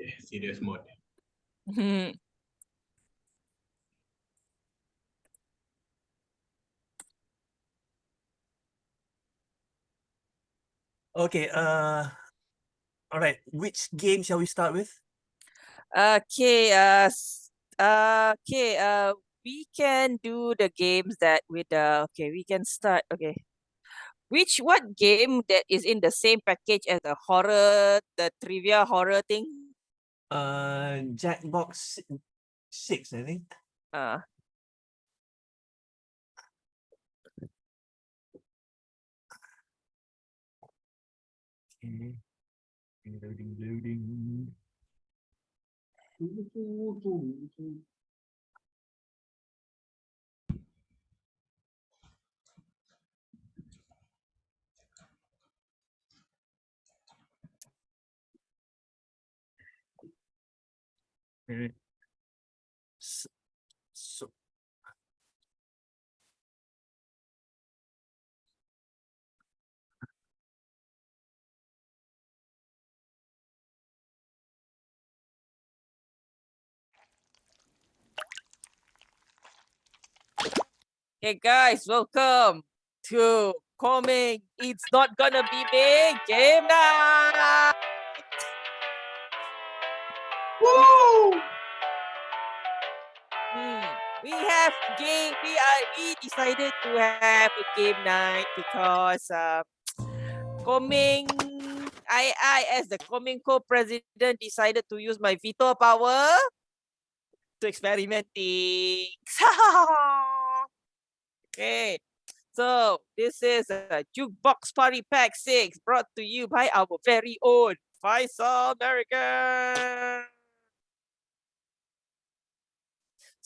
Okay, serious mode. Hmm. Okay, uh, all right. Which game shall we start with? Okay, uh, uh, okay, uh, we can do the games that with the, okay, we can start, okay. Which, what game that is in the same package as the horror, the trivia horror thing? Uh, Jackbox si- six, I think. Uh, Okay. Loading, loading. So, Hey guys, welcome to coming. It's not gonna be big game night. Woo! Hmm. We have game. We. We decided to have a game night because uh, coming. I I as the coming co-president decided to use my veto power to experiment things. okay. So this is a Jackbox party pack six brought to you by our very own Faisal American.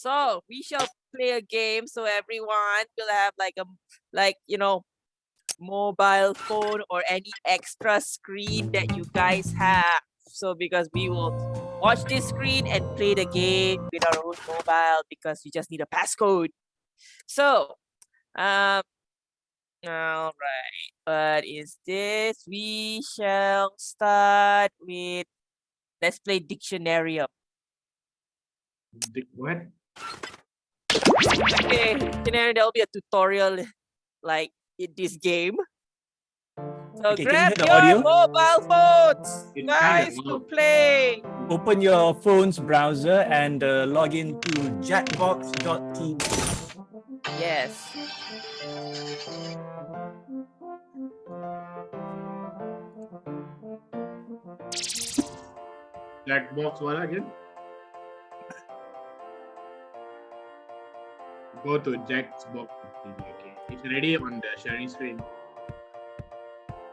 So we shall play a game so everyone will have like a like you know mobile phone or any extra screen that you guys have. So because we will watch this screen and play the game with our own mobile because we just need a passcode. So um all right. What is this? We shall start with let's play Dictionarium. Dick, what? Okay, Canary, there'll be a tutorial like in this game. So Okay, can you grab your audio? mobile phones, It's guys, to play. open your phone's browser and uh, log in to jackbox.tv. Yes. Jackbox what again? Go to Jack's box. Okay. It's ready on the sharing screen.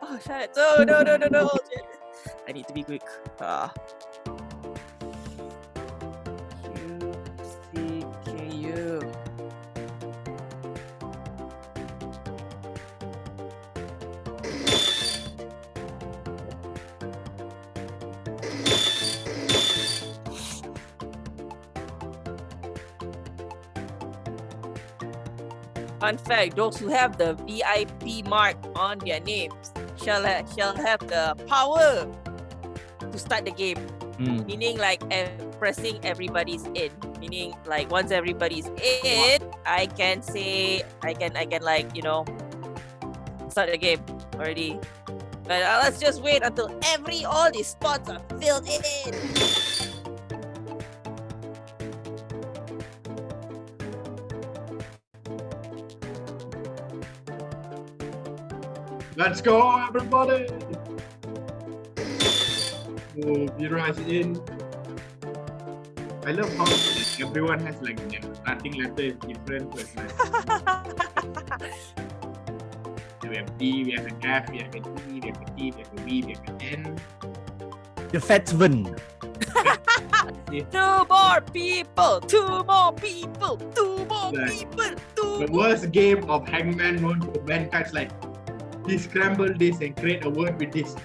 Oh shit! No, no, no, no, no! I need to be quick. Ah. Q Fun fact, those who have the VIP mark on their names shall, ha- shall have the power to start the game. Mm. Meaning like pressing everybody's in. Meaning like once everybody's in, I can say I can I can like, you know, start the game already. But uh, let's just wait until every all these spots are filled in. Let's go, everybody! Oh, Vira is in. I love how everyone has like their starting letter is different. But, like, we have D, we have an F, we have an E, we have a T, we have a V, we have an N. The Fatsman. Two more people, two more people, two more Like, people, two The worst game of Hangman known to mankind's like, he scramble this and create a word with this.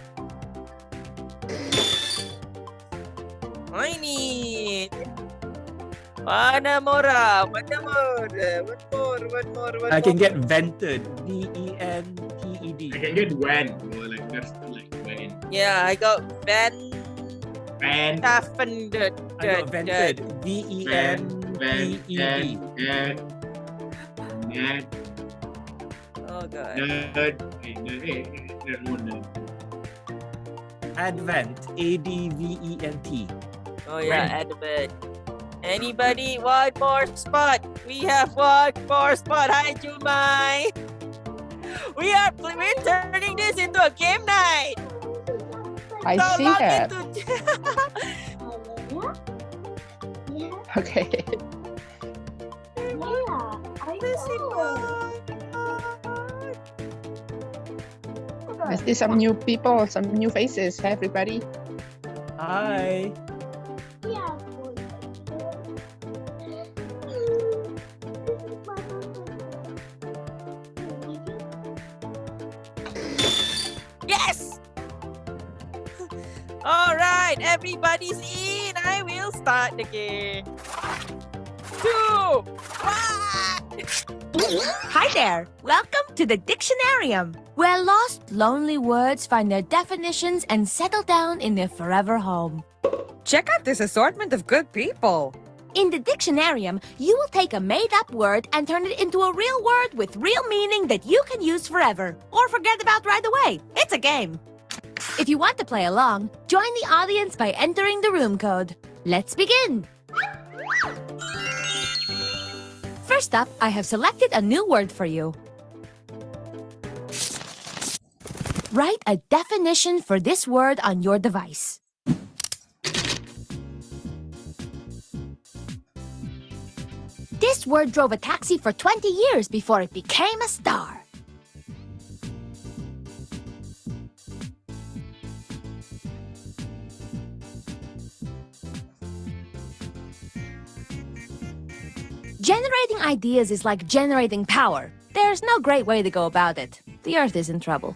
I need one more, one more, one more, one more, one I can more. get vented. V E N T E D. I can get when, or like that's like when. Yeah, I got Van Van, Offended. I got vented. V E N Van, E E Van, D. Van, Nerd, one nerd. Advent. A D V E N T. Oh yeah, Advent. Anybody? One more spot. We have one more spot. Hi, Jumai. We are we're turning this into a game night. I So see log that. into- Okay. I see some new people, some new faces. Hi, everybody. Hi. Yes. All right, everybody's in. I will start the game. Two, one. Hi there! Welcome to the Dictionarium, where lost, lonely words find their definitions and settle down in their forever home. Check out this assortment of good people. In the Dictionarium, you will take a made up word and turn it into a real word with real meaning that you can use forever or forget about right away. It's a game. If you want to play along, join the audience by entering the room code. Let's begin. First up, I have selected a new word for you. Write a definition for this word on your device. This word drove a taxi for 20 years before it became a star. Generating ideas is like generating power. There's no great way to go about it. The Earth is in trouble.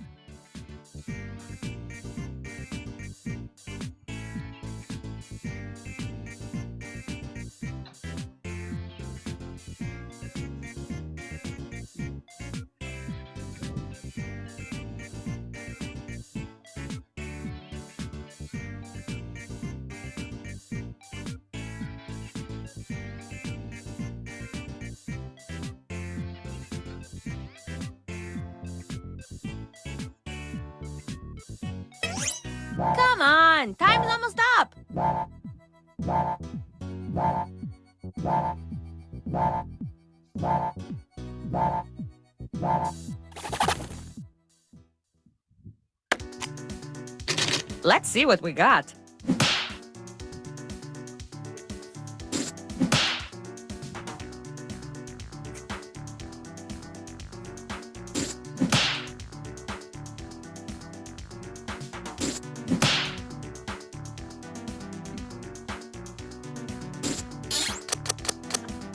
What we got.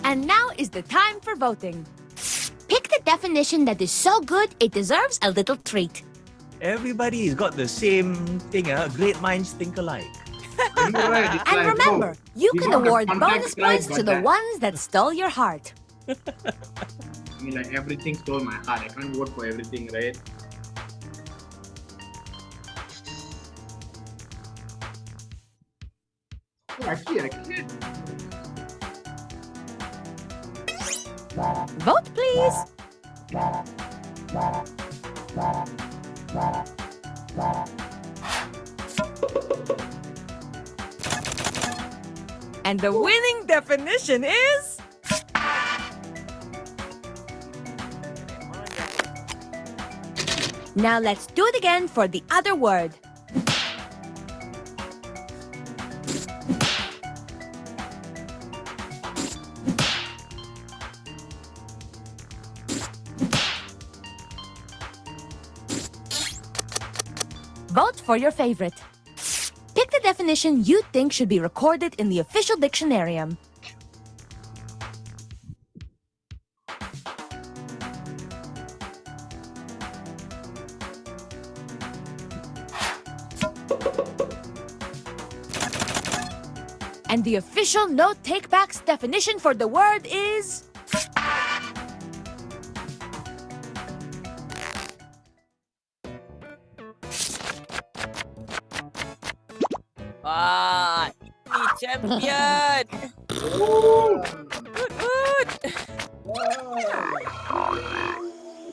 And now is the time for voting. Pick the definition that is so good it deserves a little treat. Everybody's got the same thing. Uh, great minds think alike. You know, right? And like, remember, oh, you can award bonus points to the that- ones that stole your heart. I mean, like everything stole my heart. I can't vote for everything, right? Oh, actually, I can. Vote, please. And the winning definition is Now let's do it again for the other word. For your favorite. Pick the definition you think should be recorded in the official dictionarium. And the official no takebacks definition for the word is champion.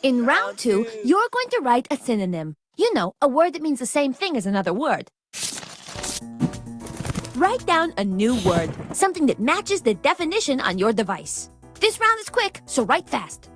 In round two. you're going to write a synonym. You know, a word that means the same thing as another word. Write down a new word, something that matches the definition on your device. This round is quick, so write fast.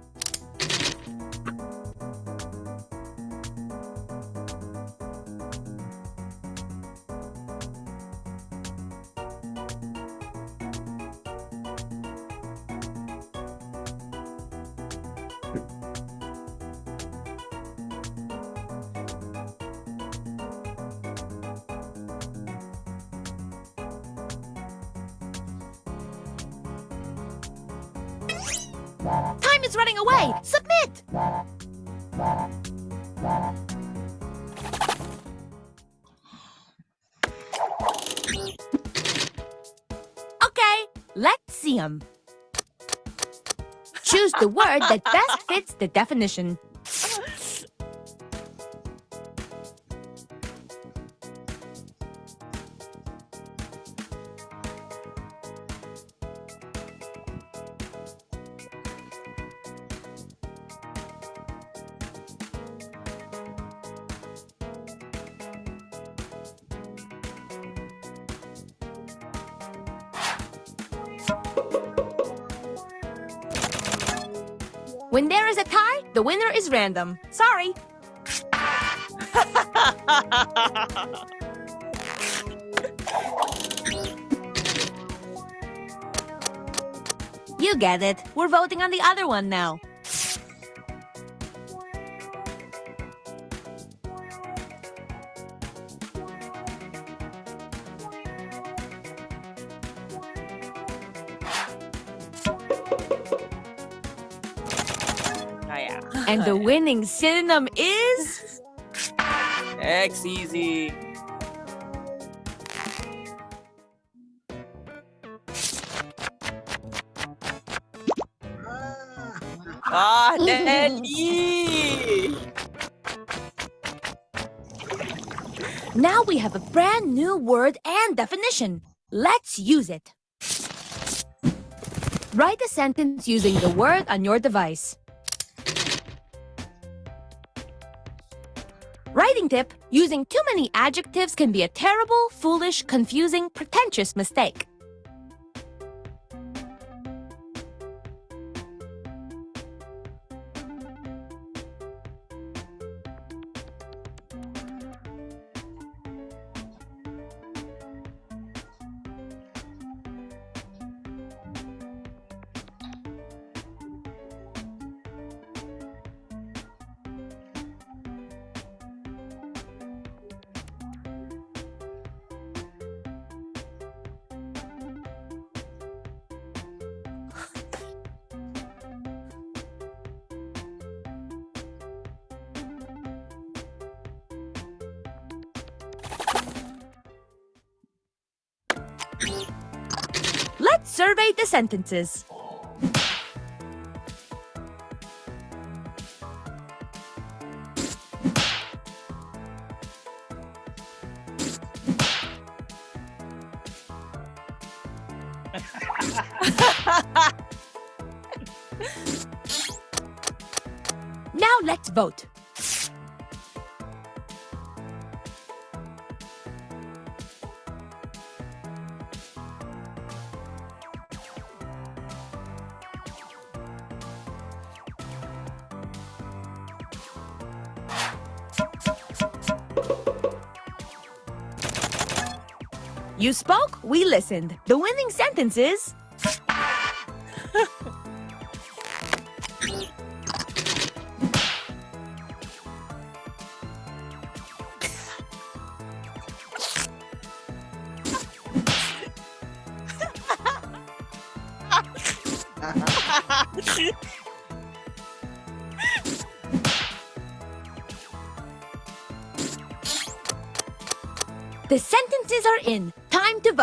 Let's see 'em. Choose the word that best fits the definition. Is random. Sorry. You get it. We're voting on the other one now. The winning synonym is X easy. Ah, Nelly! Now we have a brand new word and definition. Let's use it. Write a sentence using the word on your device. Writing tip using too many adjectives can be a terrible, foolish, confusing, pretentious mistake. Survey the sentences. now let's vote. You spoke, we listened. The winning sentence is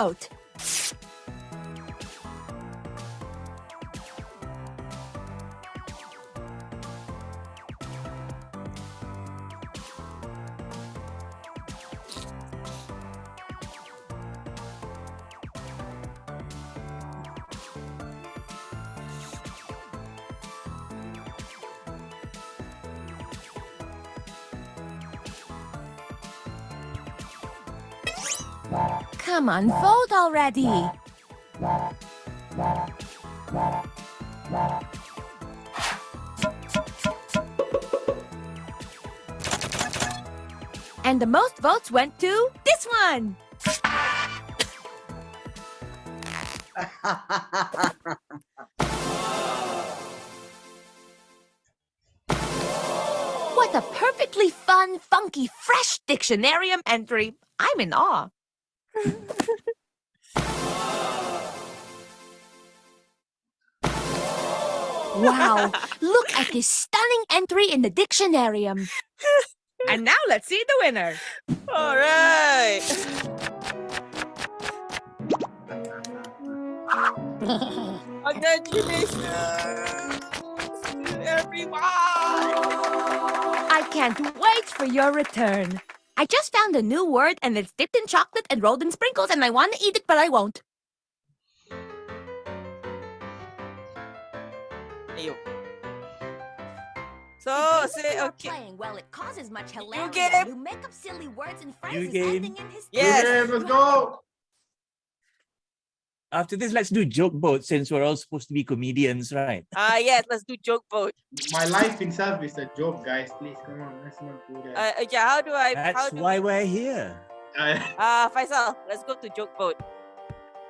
Time Vote already. And the most votes went to this one. What a perfectly fun, funky, fresh dictionarium entry. I'm in awe. Wow, look at this stunning entry in the dictionarium. And now let's see the winner. All right. Congratulations to everyone. I can't wait for your return. I just found a new word and it's dipped in chocolate and rolled in sprinkles and I want to eat it, but I won't. Ayo. So, The say, you're okay. Playing well, it causes much hilarity. game. when You make up silly words and phrases game. ending in his. Yes. Okay, let's go. After this, let's do joke boat since we're all supposed to be comedians, right? Ah, yes, let's do joke boat. My life itself is a joke, guys. Please, come on. Let's not do that. Uh, uh, yeah, how do I? how That's do why we're here. Ah, Uh, Faisal, let's go to joke boat.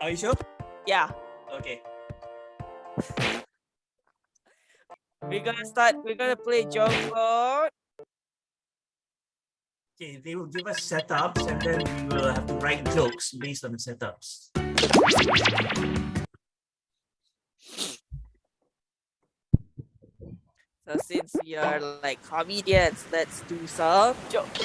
Are you sure? Yeah, Okay. we're gonna start. We're gonna play joke boat. Okay, they will give us setups and then we will have to write jokes based on the setups. So since we are like comedians, let's do some jokes.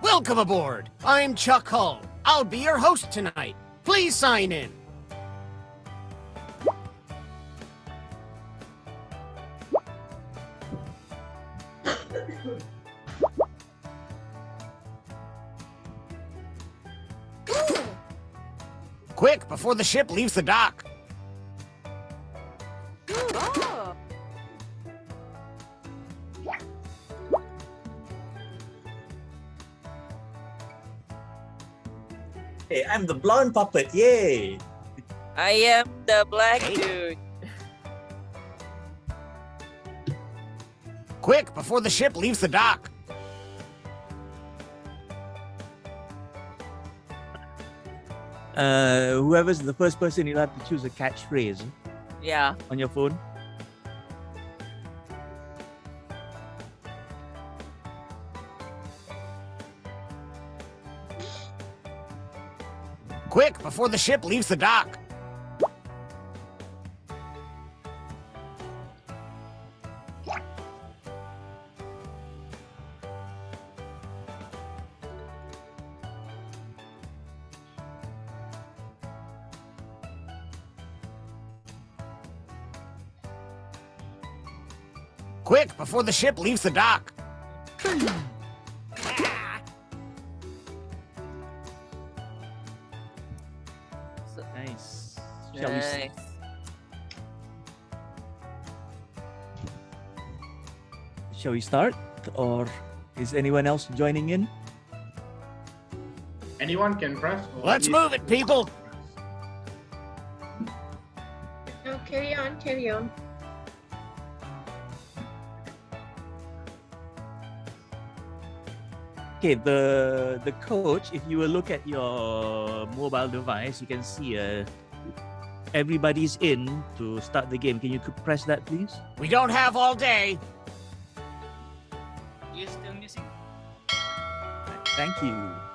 Welcome aboard. I'm Chuck Hull. I'll be your host tonight. Please sign in. Quick, before the ship leaves the dock. Oh. Hey, I'm the blonde puppet. Yay! I am the black dude. Quick, before the ship leaves the dock. Uh, whoever's the first person, you'll have to choose a catchphrase Yeah. on your phone. Quick, before the ship leaves the dock. Before the ship leaves the dock. Nice. Shall we? Nice. Shall we start, or is anyone else joining in? Anyone can press. Let's is- move it, people. No, carry on, carry on. Okay, the the coach. If you will look at your mobile device, you can see uh, everybody's in to start the game. Can you press that, please? We don't have all day. Thank you.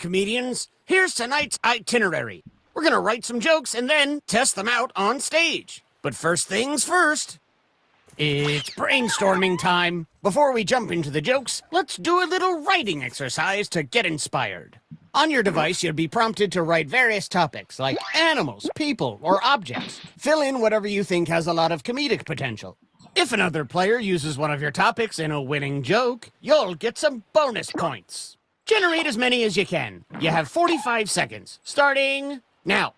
Comedians. Here's tonight's itinerary. We're gonna write some jokes and then test them out on stage. But first things first. It's brainstorming time. Before we jump into the jokes, let's do a little writing exercise to get inspired. On your device, you'll be prompted to write various topics like animals, people, or objects. Fill in whatever you think has a lot of comedic potential. If another player uses one of your topics in a winning joke, you'll get some bonus points. Generate as many as you can. You have 45 seconds, starting now.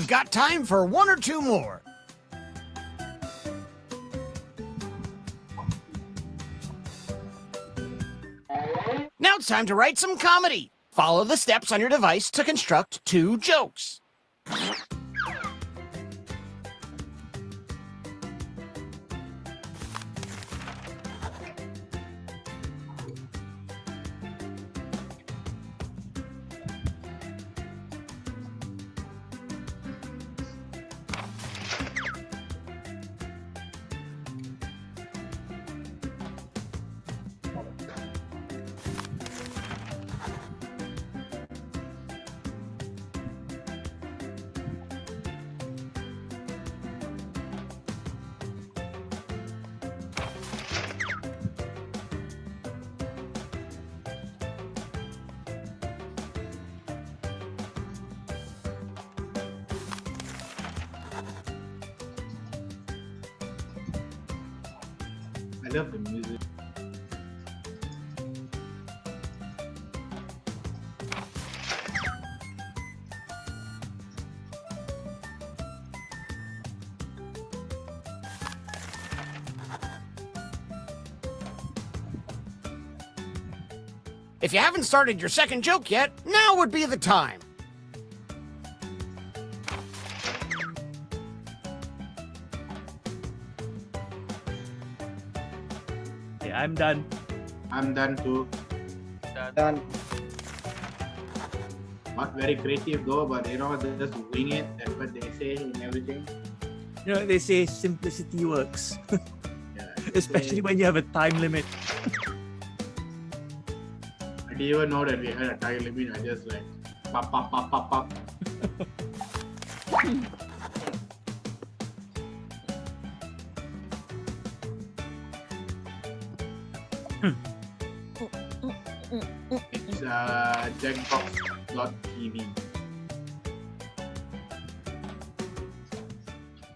You've got time for one or two more. Now it's time to write some comedy. Follow the steps on your device to construct two jokes. If you haven't started your second joke yet, now would be the time. Okay, I'm done. I'm done too. Done. Not very creative though, but you know, they just wing it. That's what they say and everything. You know, they say simplicity works, Yeah. especially when you have a time limit. Even know that we had a time limit. I just like pop, pop, pop, pop, pop. it's uh, jackbox.tv.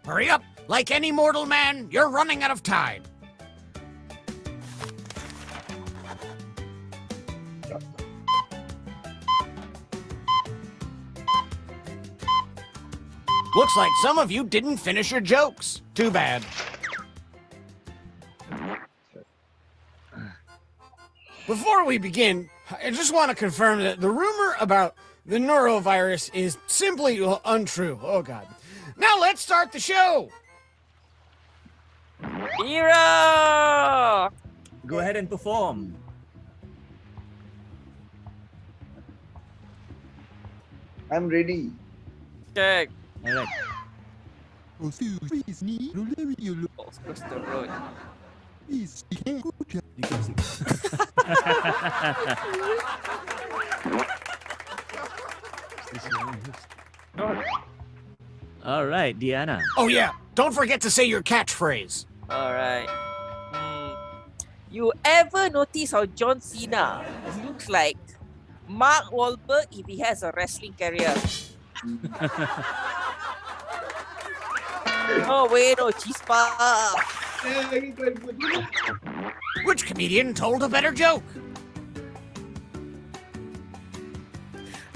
Hurry up! Like any mortal man, you're running out of time. Looks like some of you didn't finish your jokes. Too bad. Before we begin, I just want to confirm that the rumor about the norovirus is simply untrue. Oh, God. Now let's start the show. Hero! Go ahead and perform. I'm ready. Okay. All right. Oh, across the road. You can sing. All right, Diana. Oh, yeah. Don't forget to say your catchphrase. Alright. Hmm. You ever notice how John Cena looks like Mark Wahlberg if he has a wrestling career? oh wait, no, chispa. Which comedian told a better joke?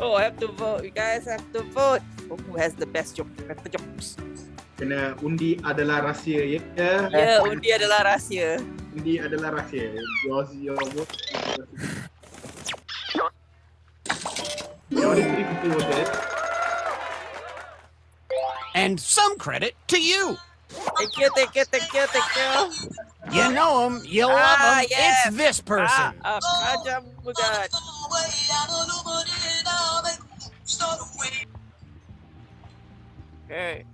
Oh, I have to vote. You guys have to vote. for Who has the best joke? Better jokes. Kena undi adalah rahsia ya. Ya, undi adalah rahsia. Undi adalah rahsia. Yours, your vote. Only three people voted. And some credit to you. Thank you, thank you, thank you, thank you. You know him, you love Ah, him. yes. It's this person. Ah, ah, Kajam Mugat. Okay.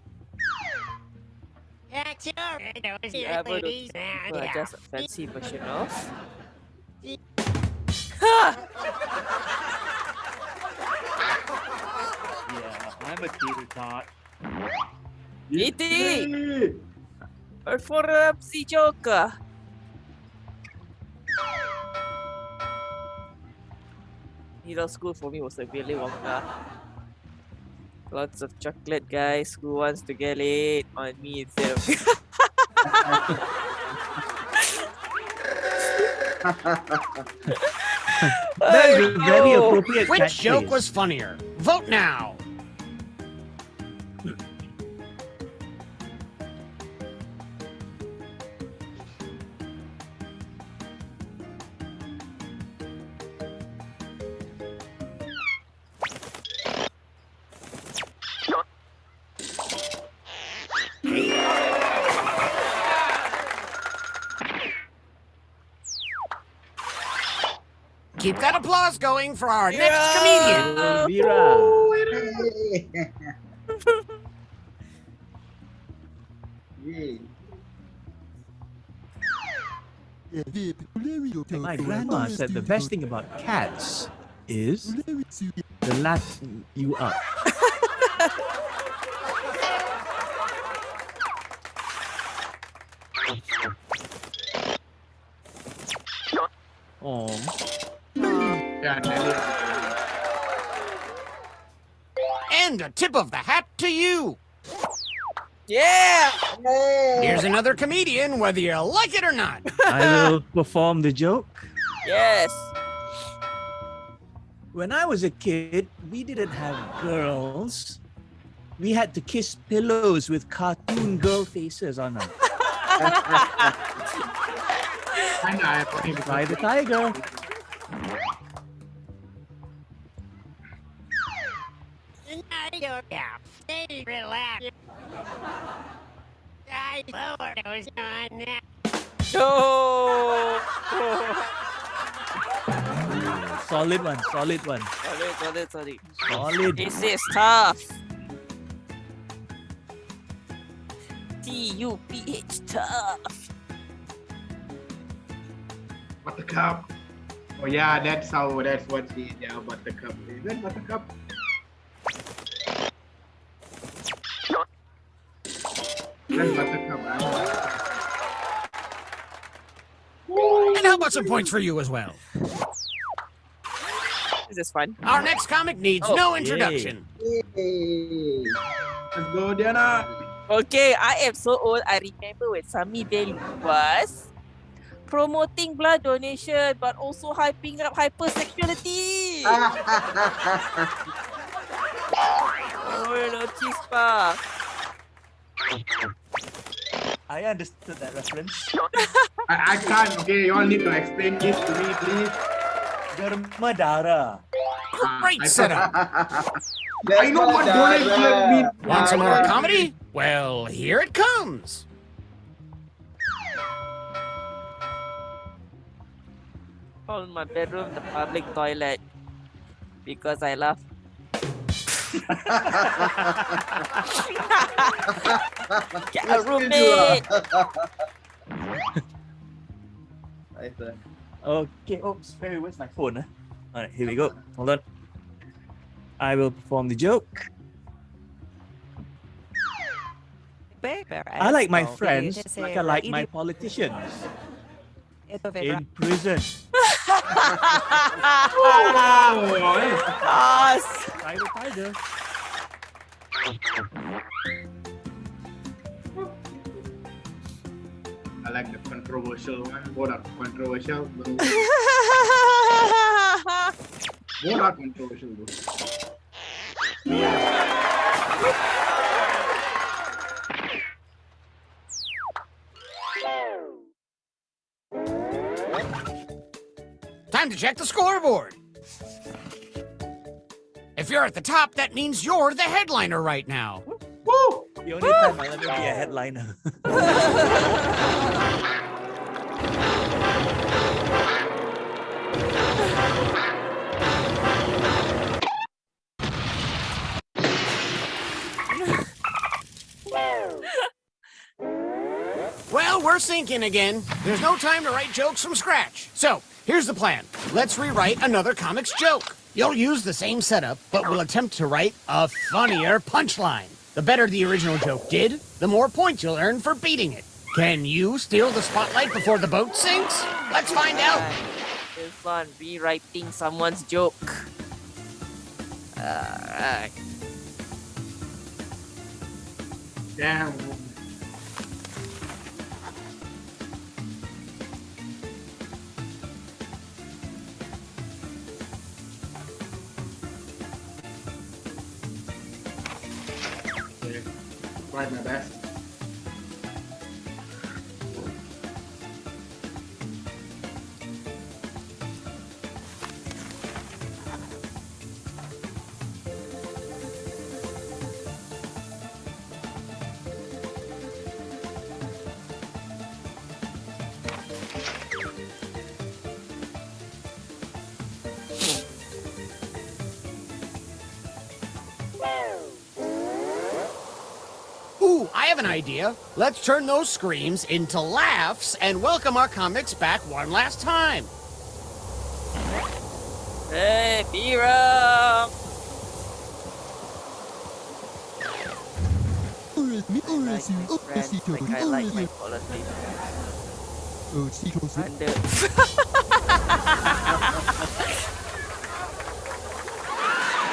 Yeah, but it's- well, just a fancy version of. Yeah, I'm a theater tot. Iti! Perform si Joker. Middle school for me was a Willy Wonka. Lots of chocolate, guys. Who wants to get it on me itself? That is a very oh, appropriate Which joke catchphrase. was funnier? Vote now. Applause going for our next comedian. Elvira. Yay. My grandma said the best thing about cats is the lap you up. Oh, Yeah, Nelly. And a tip of the hat to you. yeah! Here's another comedian, whether you like it or not. I will perform the joke. Yes! When I was a kid, we didn't have girls. We had to kiss pillows with cartoon girl faces on them. Kinda ironic because- Try the tiger. No! Oh! Solid one, solid one. sorry, sorry, sorry. Solid. This is tough. T U P H tough. Buttercup. Oh yeah, that's how that's what she yeah, buttercup. Is that buttercup? That's buttercup. And how about some points for you as well? Is This fun. Our next comic needs Oh, no introduction. Yay. Let's go, Diana. Okay, I am so old. I remember when Sami Day was promoting blood donation but also hyping up hypersexuality. oh, no chispa. I understood that reference. I, I can't. Okay, you all need to explain this to me, please. Dermadara. Ah, Great I setup. I know what donation means. Want some more comedy? Well, here it comes. Call my bedroom the public toilet because I love. Get a roommate. Nice one. Okay. Oops. Barry, where's my phone? Huh? All right, here we go. Hold on. I will perform the joke. I like my friends like I like my politicians in prison. Oh, Yes. Tiger, tiger. I like the controversial one. Both are controversial. Both are controversial. Though. Time to check the scoreboard. If you're at the top, that means you're the headliner right now. Woo! the only time I'll ever be a headliner. Well, we're sinking again. There's no time to write jokes from scratch. So, here's the plan. Let's rewrite another comics joke. You'll use the same setup, but we'll attempt to write a funnier punchline. The better the original joke did, the more points you'll earn for beating it. Can you steal the spotlight before the boat sinks? Let's find out. This one, rewriting someone's joke. Alright. Damn. Tried my best. An idea. Let's turn those screams into laughs and welcome our comics back one last time. Hey, Bira! Like my friends, like I like my politics. Under.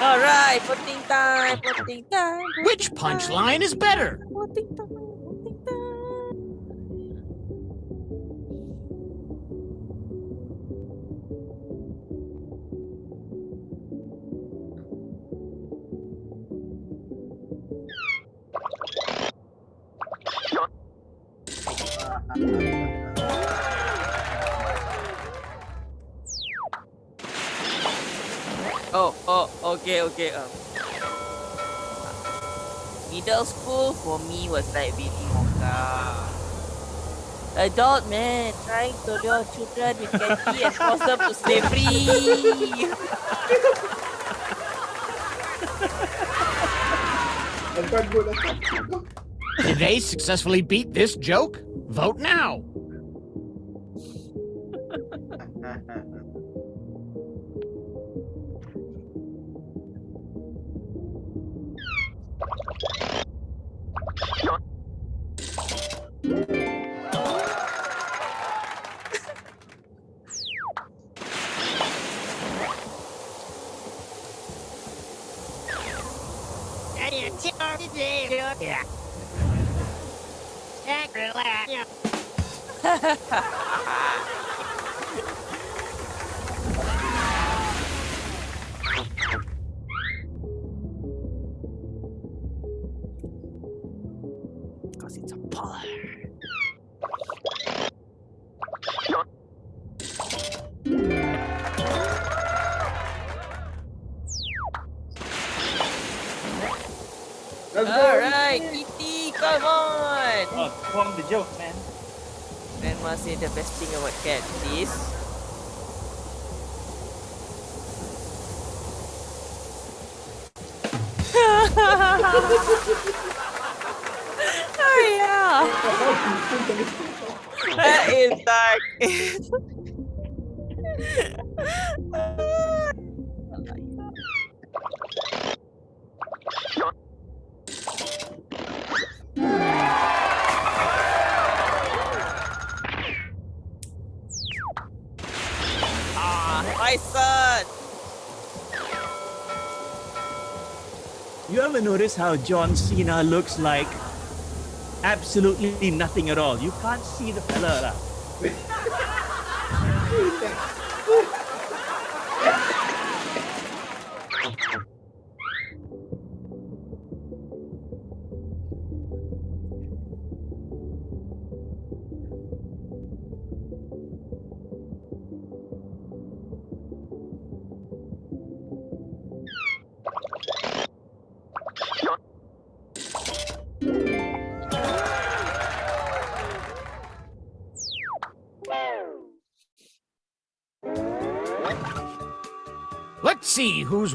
Alright, voting time, voting time. Which punchline is better? Voting time, okay, okay. Um, middle school for me was like Willy Wonka. Adult man trying to lure children with candy and force them to slavery. That's quite good. That's quite good. Did they successfully beat this joke? Vote now. Because how John Cena looks like absolutely nothing at all? You can't see the fella.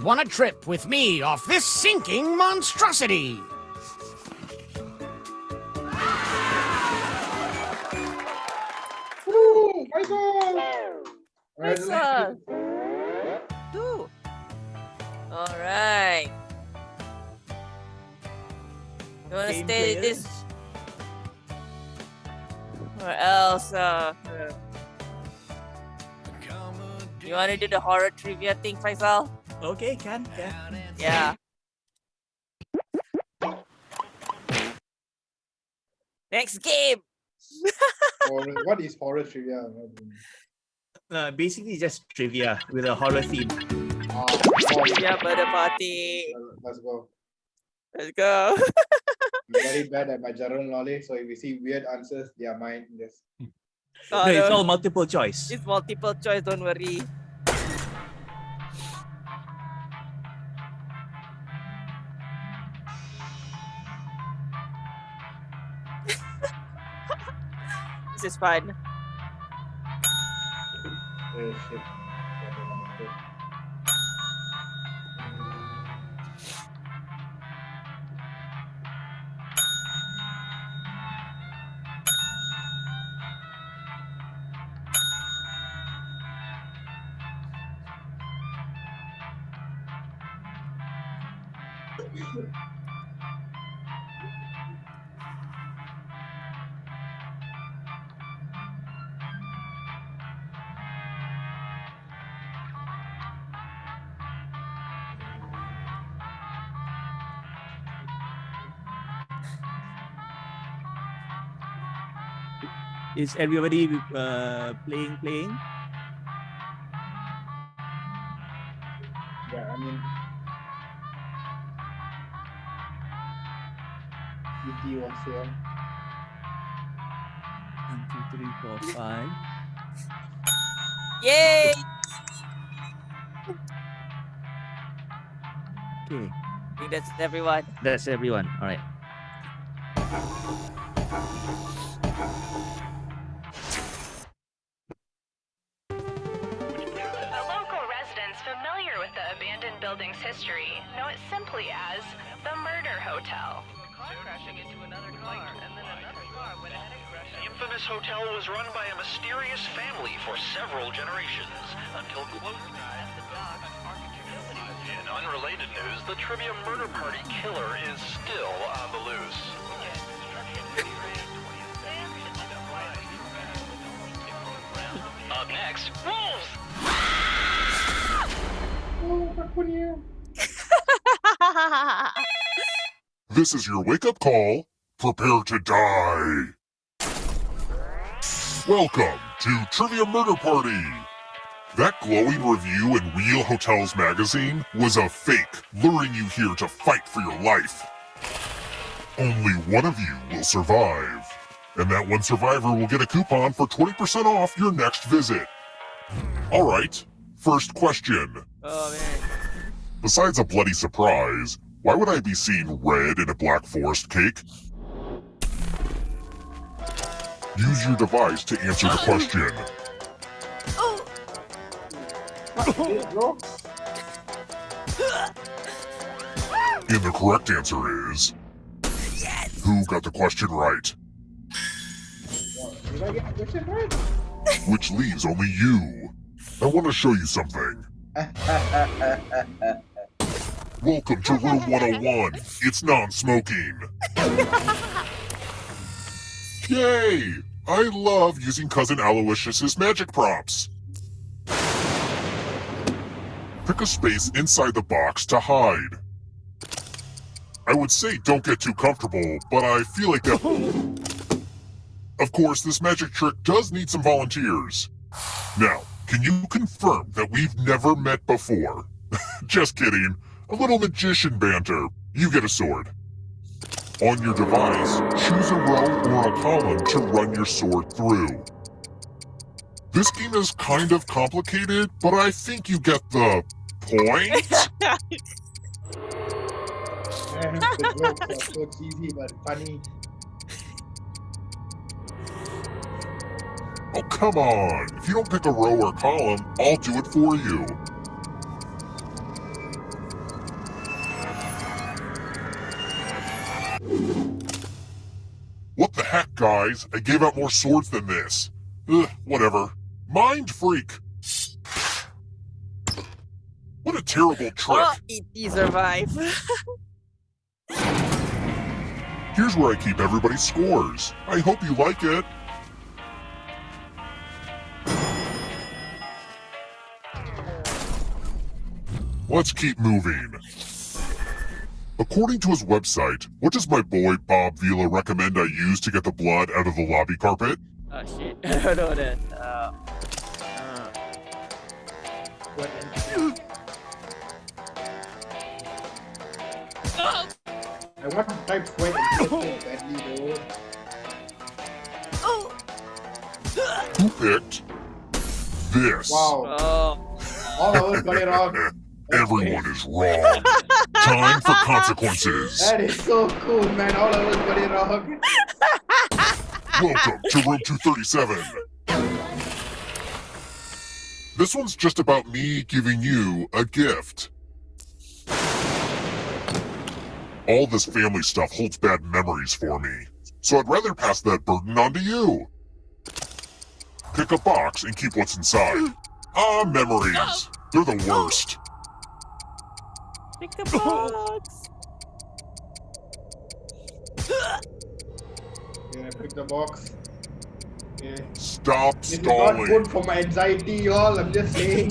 Won a trip with me off this sinking monstrosity. Woo! Faisal! Faisal. Two. All right. You want to Game stay players. this? Or else, uh, you want to do the horror trivia thing, Faisal? Okay, can, can. Yeah. Next game. Horror- what is horror trivia? Uh, basically just trivia with a horror theme. Ah, oh, Trivia murder party. let's go. Let's go. I'm very bad at my general knowledge, so if you see weird answers, they are mine. Yes. Oh, no, it's all multiple choice. It's multiple choice, don't worry. This is fun. Oh shit. Is everybody uh, playing, playing? Yeah, I mean. ET was here. One, two, three, four, five. Yay! Okay, I think that's everyone. that's everyone. All right. Murder Hotel. The infamous hotel was run by a mysterious family for several generations until close. In unrelated news, the trivia murder party killer is still on the loose. Up next, wolves! This is your wake up call. Prepare to die. Welcome to Trivia Murder Party. That glowing review in Real Hotels magazine was a fake, luring you here to fight for your life. Only one of you will survive, and that one survivor will get a coupon for 20% off your next visit. All right, first question. Oh man. Besides a bloody surprise, why would I be seeing red in a Black Forest cake? Use your device to answer the question. bro? And the correct answer is... Who got the question right? Which leaves only you. I want to show you something. Welcome to room 101. It's non-smoking. Yay! I love using Cousin Aloysius's magic props. Pick a space inside the box to hide. I would say don't get too comfortable, but I feel like that... Of course, this magic trick does need some volunteers. Now, can you confirm that we've never met before? Just kidding. A little magician banter. You get a sword. On your device, choose a row or a column to run your sword through. This game is kind of complicated, but I think you get the point. the jokes are so cheesy but funny. Oh, come on. If you don't pick a row or column, I'll do it for you. Guys. I gave out more swords than this. Ugh, whatever. Mind freak. What a terrible trick. Oh, E.T. survive. Here's where I keep everybody's scores. I hope you like it. Let's keep moving. According to his website, what does my boy Bob Vila recommend I use to get the blood out of the lobby carpet? oh shit. I don't know that. Uh, uh, I want to type sweat and so badly though. Who picked this? Wow. oh. All of us got it wrong. Everyone is wrong. Time for consequences. That is so cool, man. All of us got it wrong. Welcome to room 237. This one's just about me giving you a gift. All this family stuff holds bad memories for me, so I'd rather pass that burden on to you. Pick a box and keep what's inside. Ah, memories. They're the worst. Pick a box. Yeah, pick the box. Yeah. Stop This is not good for my anxiety, y'all. I'm just saying.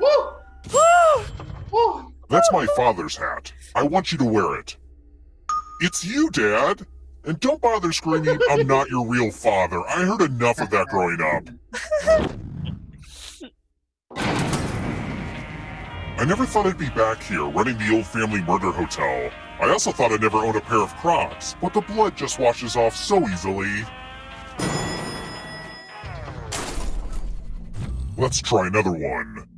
Woo! Woo! Woo! That's my father's hat. I want you to wear it. It's you, Dad! And don't bother screaming, I'm not your real father. I heard enough of that growing up. I never thought I'd be back here running the old family murder hotel. I also thought I'd never own a pair of Crocs, but the blood just washes off so easily. Let's try another one.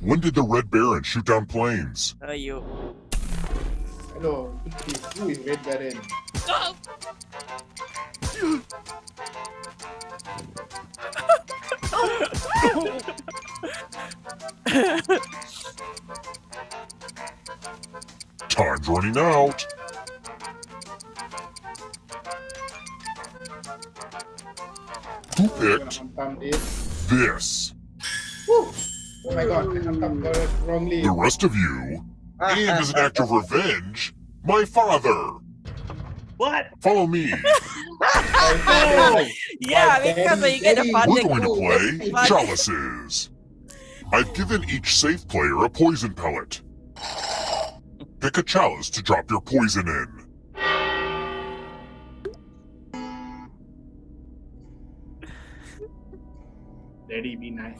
When did the Red Baron shoot down planes? Uh, you. Hello. Who is Red Baron? Time's running out. Who picked this. this? Woo! Oh my god, I have got it wrongly. The rest of you, and as an act of revenge, my father. What? Follow me. Oh, Yeah, because daddy- you get a daddy- fun We're going to play Fun. chalices. I've given each safe player a poison pellet. Pick a chalice to drop your poison in. Daddy, be nice.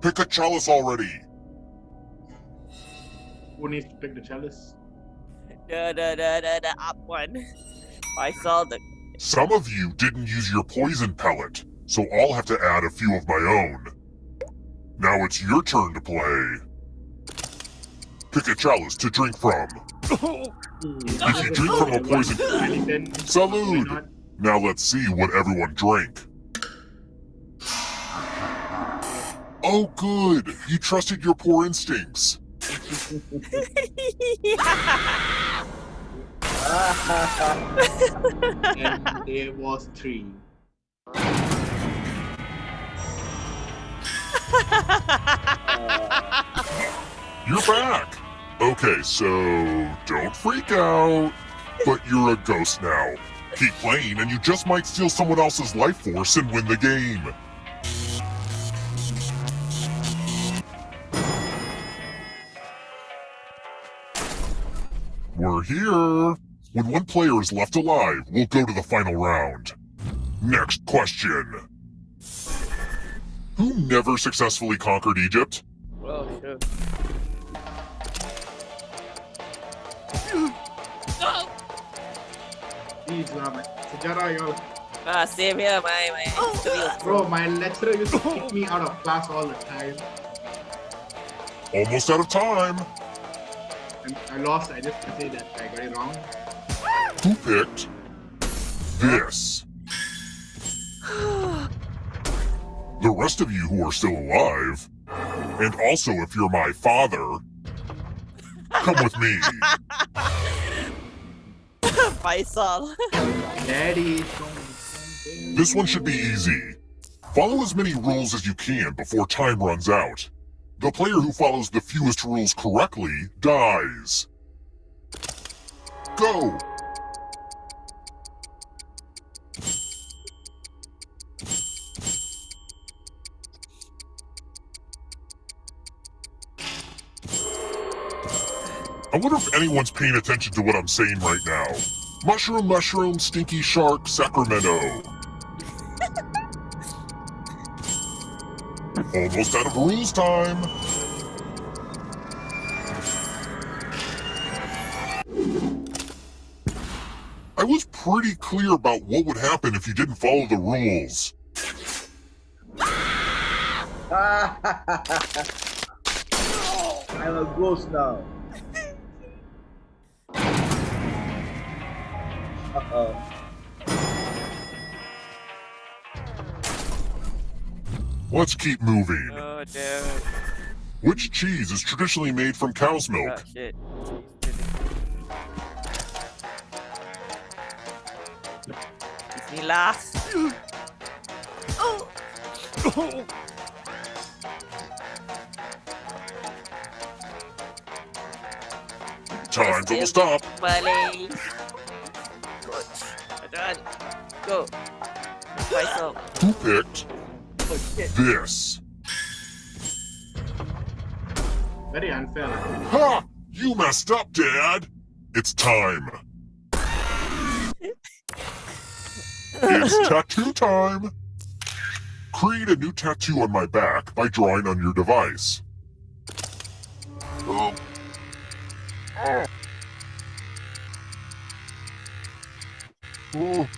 Pick a chalice already. Who needs to pick the chalice? The, the, the, the, the up one. I saw the. Some of you didn't use your poison pellet, so I'll have to add a few of my own. Now it's your turn to play. Pick a chalice to drink from. If you drink from a poison... Salud! Now let's see what everyone drank. Oh good! You trusted your poor instincts. and there was three. You're back! Okay, so don't freak out. But you're a ghost now. Keep playing and you just might steal someone else's life force and win the game. We're here. When one player is left alive, we'll go to the final round. Next question. Who never successfully conquered Egypt? Oh, sure. Please, uh, my Sejara. Ah, same here, my, my history Bro, my lecturer used to kick me out of class all the time. Almost out of time. And I lost, I just can say that I got it wrong. Who picked this? The rest of you who are still alive, And also, if you're my father, come with me. Faisal. Daddy. This one should be easy. Follow as many rules as you can before time runs out. The player who follows the fewest rules correctly dies. Go! I wonder if anyone's paying attention to what I'm saying right now. Mushroom, mushroom, stinky shark, Sacramento. Almost out of rules time. I was pretty clear about what would happen if you didn't follow the rules. I'm a ghost now. Uh-oh. Let's keep moving. Oh, dude. Which cheese is traditionally made from cow's milk? Oh, shit. Bismillah. Time's almost up. Balik. Good. Done. Go. Faisal. Who picked Oh, shit. this? Very unfair. Ha! You messed up, Dad! It's time. It's tattoo time! Create a new tattoo on my back by drawing on your device. Oh. Oh.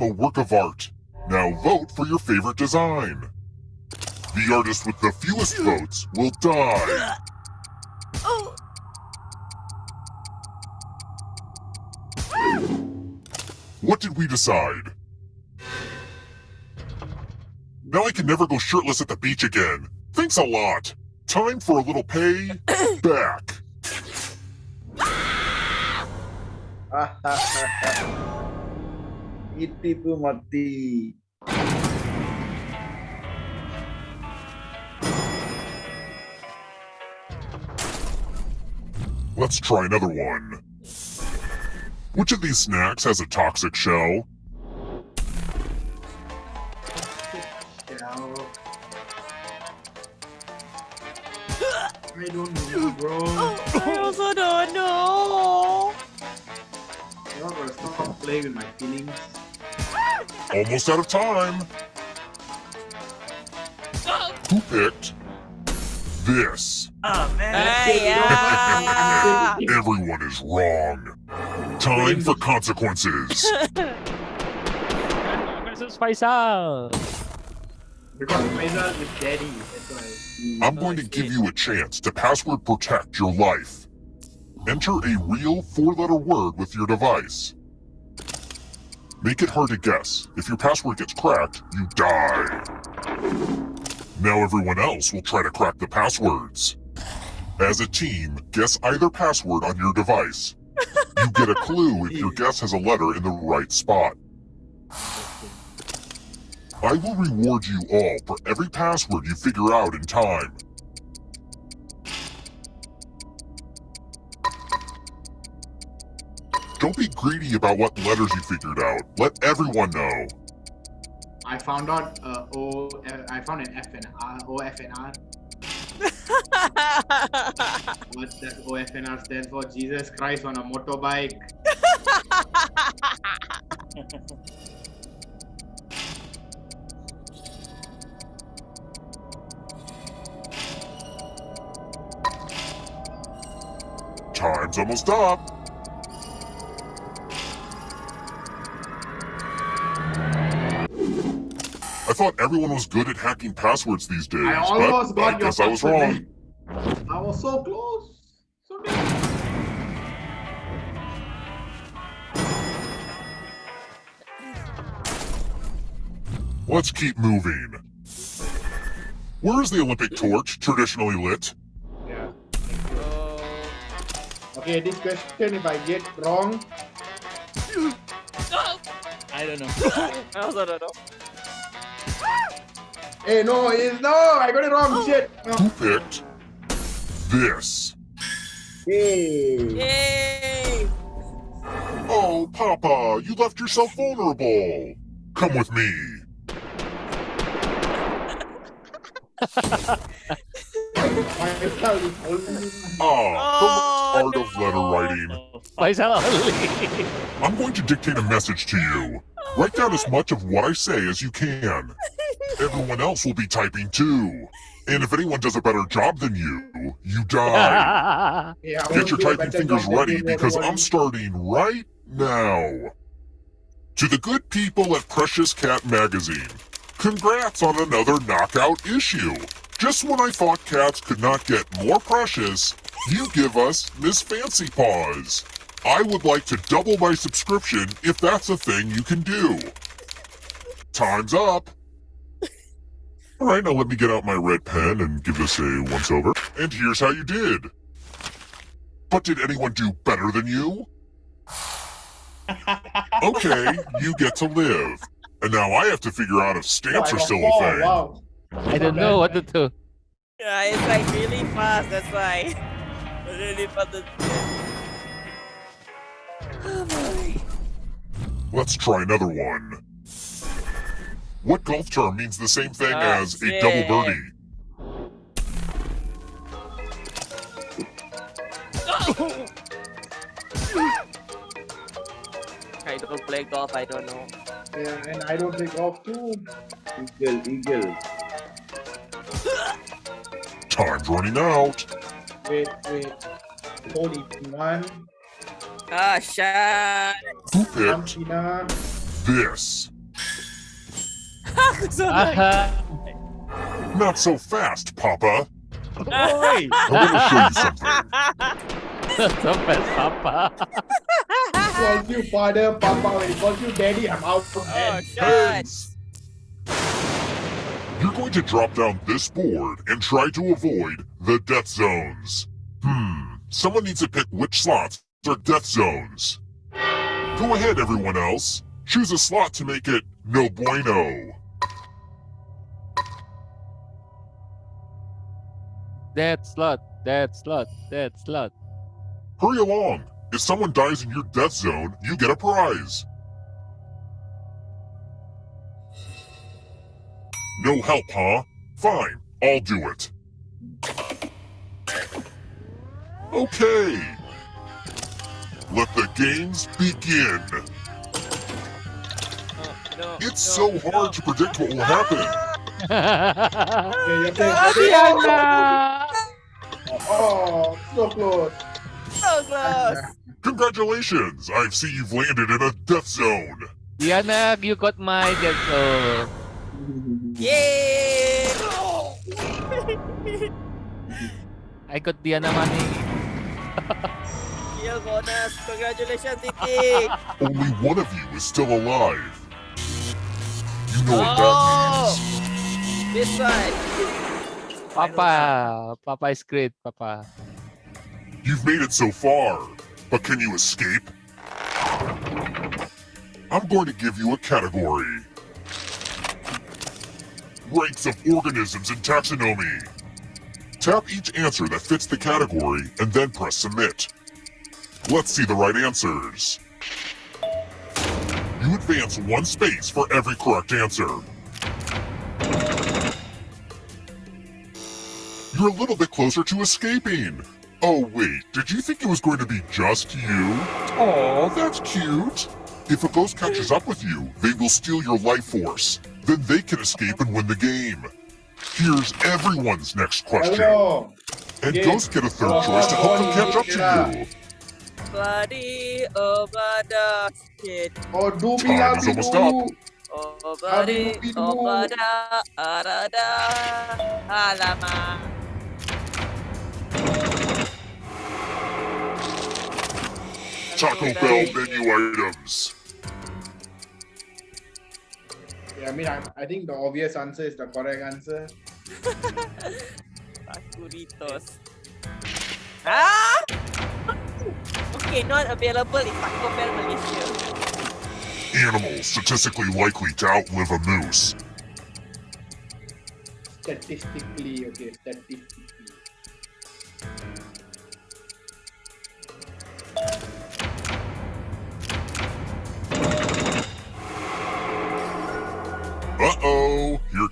Become a work of art. Now vote for your favorite design. The artist with the fewest votes will die. Oh. What did we decide? Now I can never go shirtless at the beach again. Thanks a lot. Time for a little pay back. Iti tuh mati. Let's try another one. Which of these snacks has a toxic shell? Shell. I don't know, bro. I also don't know. You're gonna stop playing with my feelings. Almost out of time. Who picked this? Oh man. Hey, yeah. Everyone is wrong. Time for consequences. Versus Faisal. Because Faisal is daddy, that's why. I'm going to give you a chance to password protect your life. Enter a real four-letter word with your device. Make it hard to guess. If your password gets cracked, you die. Now everyone else will try to crack the passwords. As a team, guess either password on your device. You get a clue if your guess has a letter in the right spot. I will reward you all for every password you figure out in time. Don't be greedy about what letters you figured out. Let everyone know. I found out uh, O. Uh, found an F and R. O F and R. What does O F and R stand for? Jesus Christ on a motorbike. Time's almost up. Thought everyone was good at hacking passwords these days, I almost but I got your guess I was wrong. I was so close. So near. Let's keep moving. Where is the Olympic torch traditionally lit? Yeah. Okay, this question, if I get wrong, I don't know. I also don't know. Hey, no, it's no, I got it wrong. Shit. No. Who picked this? Hey. Yay! Oh, Papa, you left yourself vulnerable. Come with me. Ah, the art of letter writing. Faisal I'm going to dictate a message to you. Write down as much of what I say as you can. Everyone else will be typing too. And if anyone does a better job than you, you die. Yeah, Get your won't do a typing fingers ready because. I'm starting right now. To the good people at Precious Cat Magazine, congrats on another knockout issue. Just when I thought cats could not get more precious, you give us Miss Fancy Paws. I would like to double my subscription if that's a thing you can do. Time's up. Alright, now let me get out my red pen and give this a once over. And here's how you did. But did anyone do better than you? Okay, you get to live. And now I have to figure out if stamps Oh, are still four, a thing. Wow. I don't know what to do. Yeah, it's like really fast, that's why. really fast. Oh boy. Let's try another one. What golf term means the same thing Ah, as a double shit. birdie? I don't play golf, I don't know. Yeah, and I don't take off too. Eagle, eagle. Time's running out. Wait, wait. Forty-one. Ah, shit. Who picked Tina. this? So Ah, Not so fast, Papa. Oi! I want to show you something. so fast, Papa. calls you father, papa. When he calls you daddy, I'm out from Oh, bed. You're going to drop down this board and try to avoid the death zones. Hmm, someone needs to pick which slots are death zones. Go ahead, everyone else. Choose a slot to make it no bueno. Dead slot, dead slot, dead slot. Hurry along. If someone dies in your death zone, you get a prize. No help, huh? Fine, I'll do it. Okay. Let the games begin. No, It's so hard to predict what will happen. oh, so close. so close. Congratulations! I see you've landed in a death zone. Diana, you got my dead zone. Yay! I got Diana money. Kill bonus. Congratulations, Titi. Only one of you is still alive. You know what Oh. that means. this side. Papa, Papa is great, Papa. You've made it so far, but can you escape? I'm going to give you a category. Ranks of organisms in taxonomy. Tap each answer that fits the category and then press submit. Let's see the right answers. You advance one space for every correct answer. You're a little bit closer to escaping. Oh wait, did you think it was going to be just you? Aw, that's cute. If a ghost catches up with you, they will steal your life force. Then they can escape and win the game. Here's everyone's next question. Hello. And Yeah. ghosts get a third choice to help them catch up to you. Bloody, oh, bloody shit. Oh, do Time is almost dulu. up. Obadi, obada, arada, alamak. Taco Bell menu items. Yeah, I mean, I, I think the obvious answer is the correct answer. Takuritos. Ah! Okay, not available in Taco Bell Malaysia. Animals statistically likely to outlive a moose. Statistically, okay, statistically.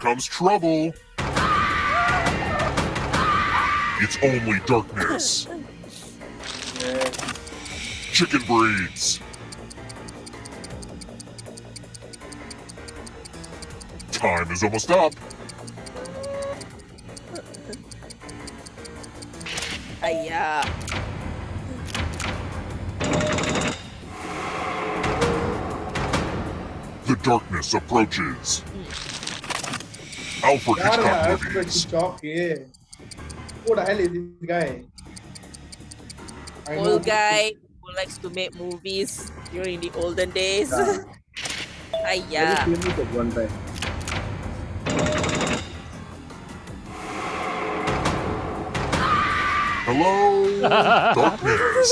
Comes trouble. It's only darkness. Chicken breeds. Time is almost up. Ayah. The darkness approaches. Alfred Yaar, Hitchcock Alfred movies. Hitchcock, yeah. Who the hell is this guy? I Old guy who likes to make movies during the olden days. Ayah. Very famous at one time. Hello, darkness.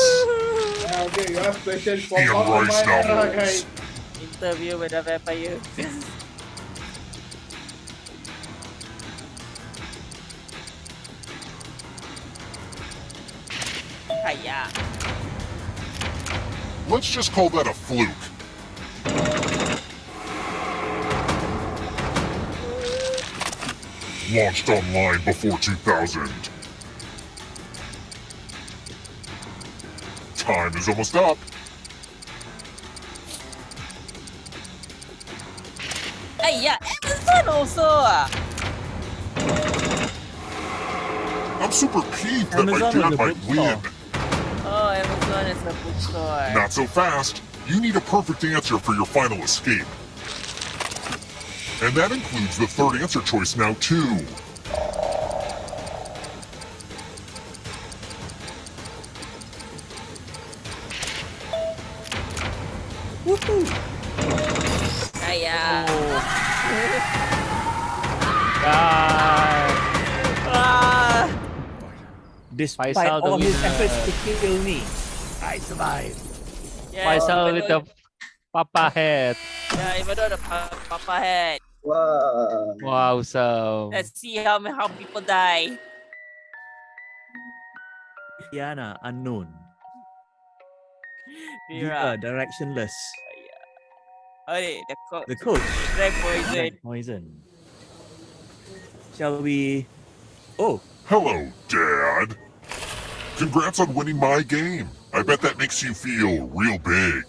Yeah, okay, you have questions for Ian all of Rice my era, novels. guys. Interview with a vampire. Ayah. Let's just call that a fluke. Launched online before 2000. Time is almost up. Hey, Ayah, Amazon also. I'm super peeved that my Amazon dad on might win. Oh, Amazon bookstore. Not so fast. You need a perfect answer for your final escape. And that includes the third answer choice now, too. Ayah. Ah. Despite Faisal the all his efforts to kill me, I survived. Yeah, Faisal even with though- the papa head. Yeah, even though the pa- papa head. Wow. Wow, so Let's see how ma- how people die. Diana, unknown. Mira. Vera, directionless. Okay, the co- The coach, Red poison. Red poison. Shall we? Oh, Hello, Dad. Congrats on winning my game. I bet that makes you feel real big.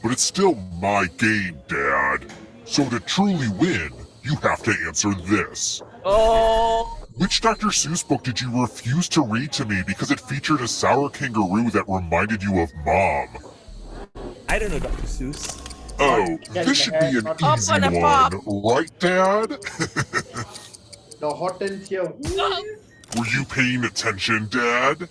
But it's still my game, Dad. So to truly win, you have to answer this. Oh, Which Dr. Seuss book did you refuse to read to me because it featured a sour kangaroo that reminded you of Mom? I don't know, Dr. Seuss. Oh, this should be an Up easy on a one, pop. right, Dad? The hortensia. Were you paying attention, Dad?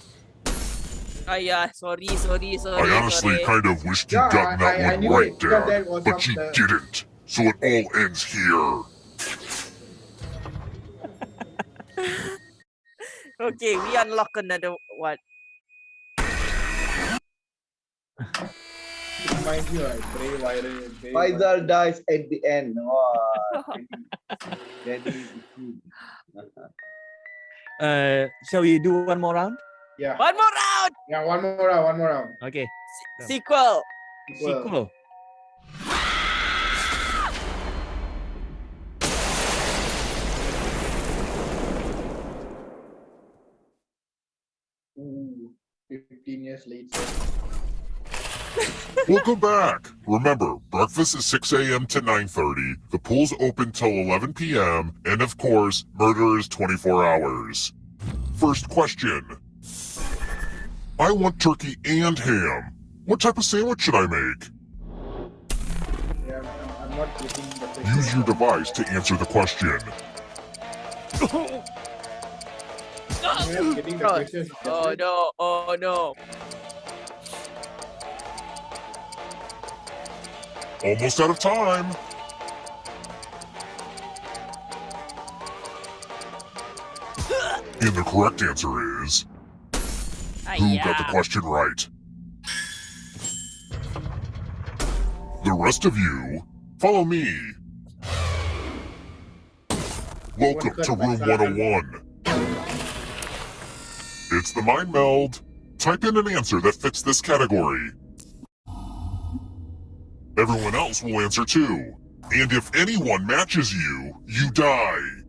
Ayah, sorry, sorry, sorry. I honestly sorry. kind of wished you'd Yeah, gotten that I- I one knew right, it, because that Dad, but you there. didn't. So it all ends here. Okay, we unlock another one. Mind you, I pray viral. pray Faisal dies at the end. Wow. Very- very. Uh, shall we do one more round? Yeah. One more round. Yeah, one more round, one more round. Okay. Sequel. Sequel. Ooh, 15 years later. Welcome back. Remember, breakfast is 6 a.m. to 9.30, the pool's open till 11 p.m., and of course, murder is 24 hours. First question. I want turkey and ham. What type of sandwich should I make? Use your device to answer the question. The question. oh no, oh no. Almost out of time. And the correct answer is Uh, who got the question right? The rest of you, follow me. Welcome to room 101. It's the mind meld. Type in an answer that fits this category. Everyone else will answer too. And if anyone matches you, you die.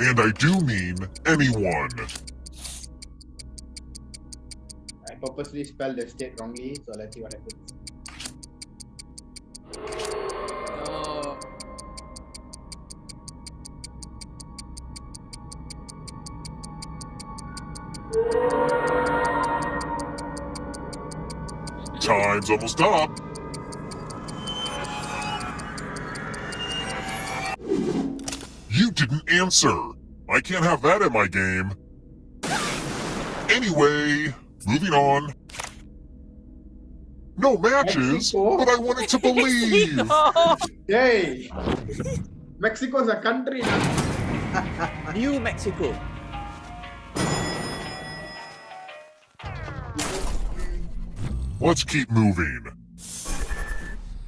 And I do mean anyone. I purposely spelled the state wrongly, so let's see what happens. Time's almost up. Answer. I can't have that in my game. Anyway, moving on. No matches, but I wanted to believe. Mexico. Yay! Mexico's a country now. New Mexico. Let's keep moving.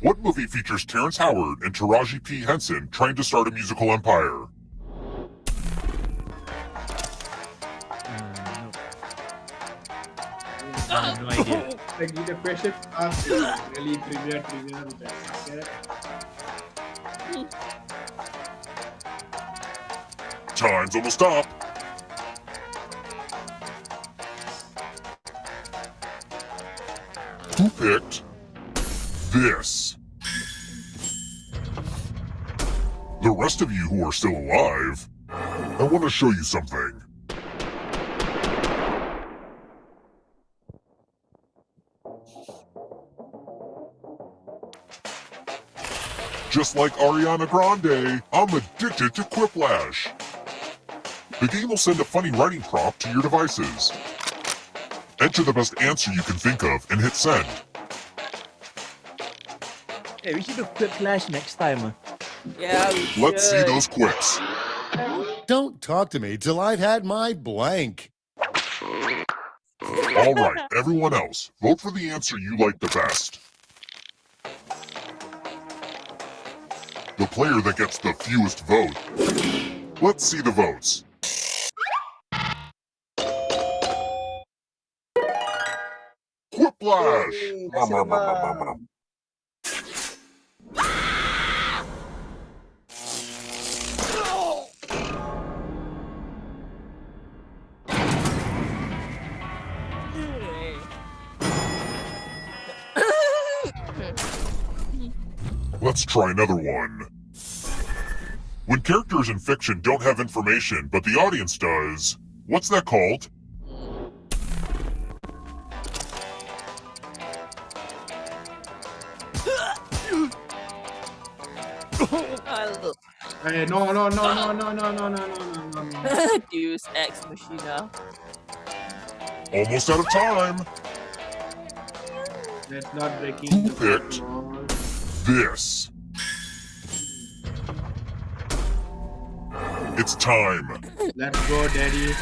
What movie features Terrence Howard and Taraji P. Henson trying to start a musical empire? I have no idea. Like the question asked is really trivia, trivia, which I suck. Time's almost up. Who picked this? The rest of you who are still alive, I want to show you something. Just like Ariana Grande, I'm addicted to Quiplash. The game will send a funny writing prompt to your devices. Enter the best answer you can think of and hit send. Hey, we should do Quiplash next time. Yeah, we Let's see those quips. Don't talk to me till I've had my blank. All right, everyone else, vote for the answer you like the best. The player that gets the fewest vote. Let's see the votes. Quiplash! Nom, Let's try another one. When characters in fiction don't have information, but the audience does, what's that called? Oh, Hey, no, no, no, no, no, no, no, no, no, no, no, no. Deus Ex Machina. Almost out of time. That's not breaking Who the picked law. This? It's time. Let's go, daddy.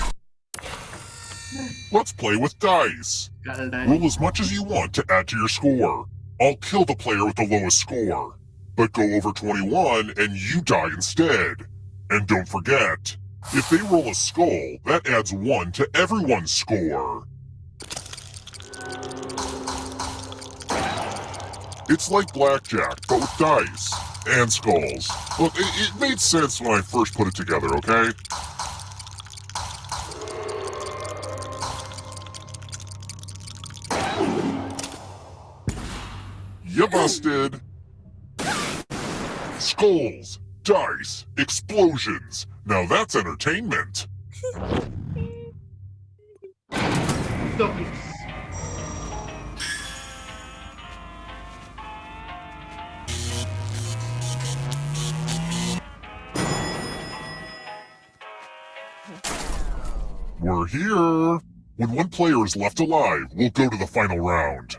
Let's play with dice. Roll as much as you want to add to your score. I'll kill the player with the lowest score. But go over 21 and you die instead. And don't forget, if they roll a skull, that adds 1 to everyone's score. It's like blackjack, but with dice. And skulls. Look, it, it made sense when I first put it together, okay? You busted! Skulls, dice, explosions. Now that's entertainment. here. When one player is left alive, we'll go to the final round.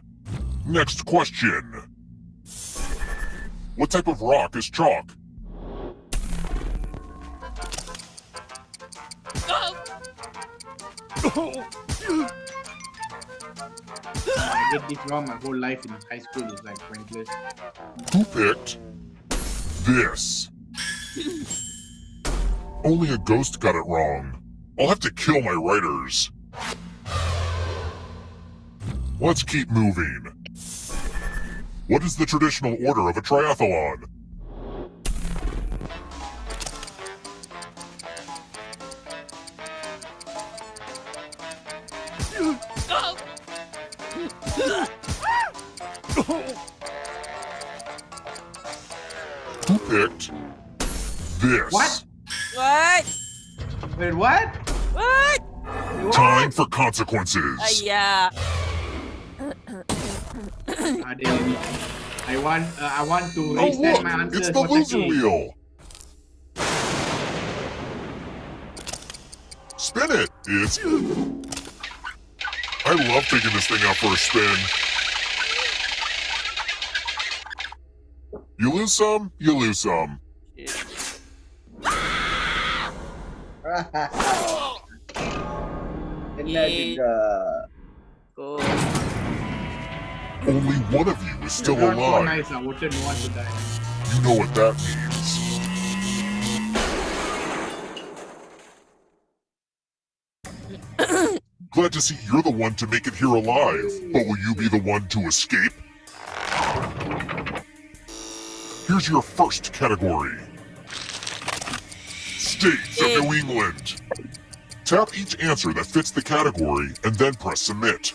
Next question. What type of rock is chalk? I get this wrong my whole life in high school is like pointless. Who picked this? Only a ghost got it wrong. I'll have to kill my writers. Let's keep moving. What is the traditional order of a triathlon? Who picked this? What? What? Wait, what? What? Time for consequences. Uh, yeah. Ah, damn it. I want uh, I want to Oh resend look, my answer. it's the loser wheel. Spin it. It's. I love taking this thing out for a spin. You lose some, you lose some. Kena juga. Uh, Only one of you is still Not so alive. nice. I wanted no one to die. You know what that means. Glad to see you're the one to make it here alive, but will you be the one to escape? Here's your first category. States of New England. Tap each answer that fits the category and then press submit.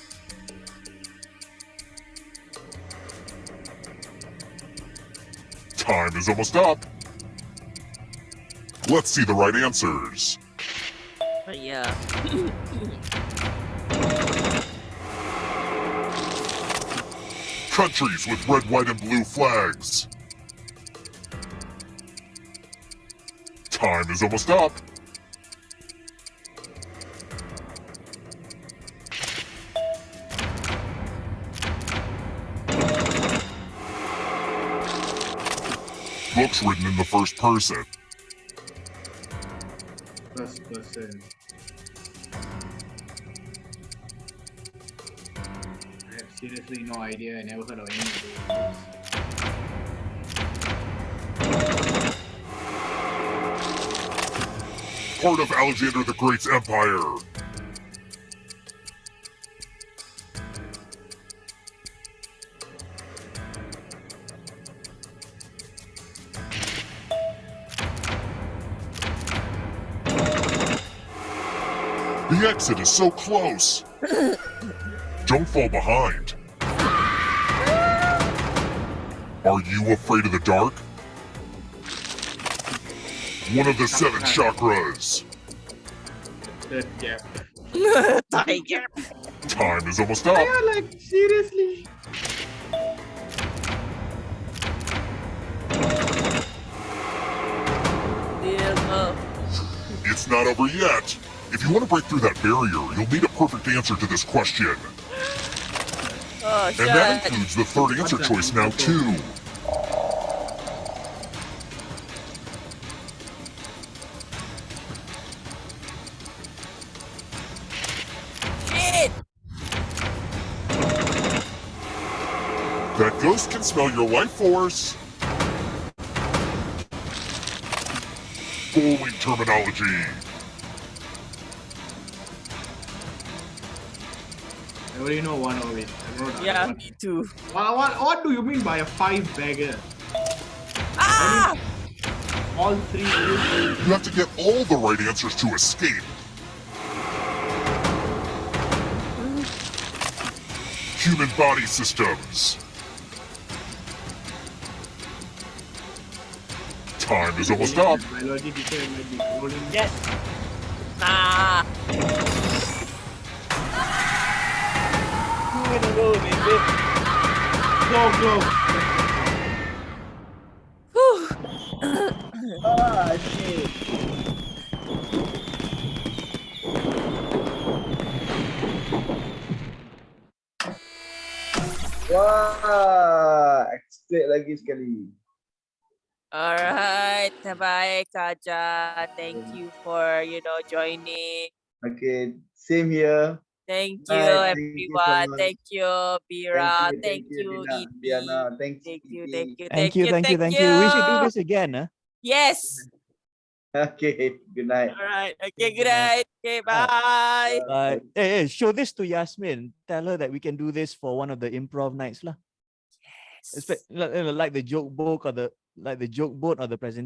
Time is almost up. Let's see the right answers. Yeah. Countries with red, white, and blue flags. Time is almost up. Written in the first person. First person. I have seriously no idea. I never heard of any of those. Part of Alexander the Great's empire. Exit is so close. Don't fall behind. Are you afraid of the dark? One of the seven chakras. Third gap. Tiger. Time is almost up. Yeah, like seriously. It's not over yet. If you want to break through that barrier, you'll need a perfect answer to this question. Oh, And that includes the third answer choice now, too. That ghost can smell your life force. Bowling terminology. Already know one of it. I wrote Yeah, one. me too. What, what, what do you mean by a five bagger? Ah! All three. You have to get all the right answers to escape. Human body systems. Time is almost up. Biology teacher might be rolling. Yes. Ah. in the road, baby. Go, go. ah, shit. Wah, explain lagi. Alright, bye Kaja. Thank you for, you know, joining. Okay, same here. Thank you Bye, thank you so everyone. Thank you, Bira. you, Thank you, Diana. Thank you, thank you, Thank you, thank you, thank you. We should do this again. Huh? Yes. Okay, good night. All right. Okay. Good night. Okay. Bye. Bye. Hey, hey, show this to Yasmin. Tell her that we can do this for one of the improv nights, lah. Yes. Like, like the joke book or the like the joke board or the presentation.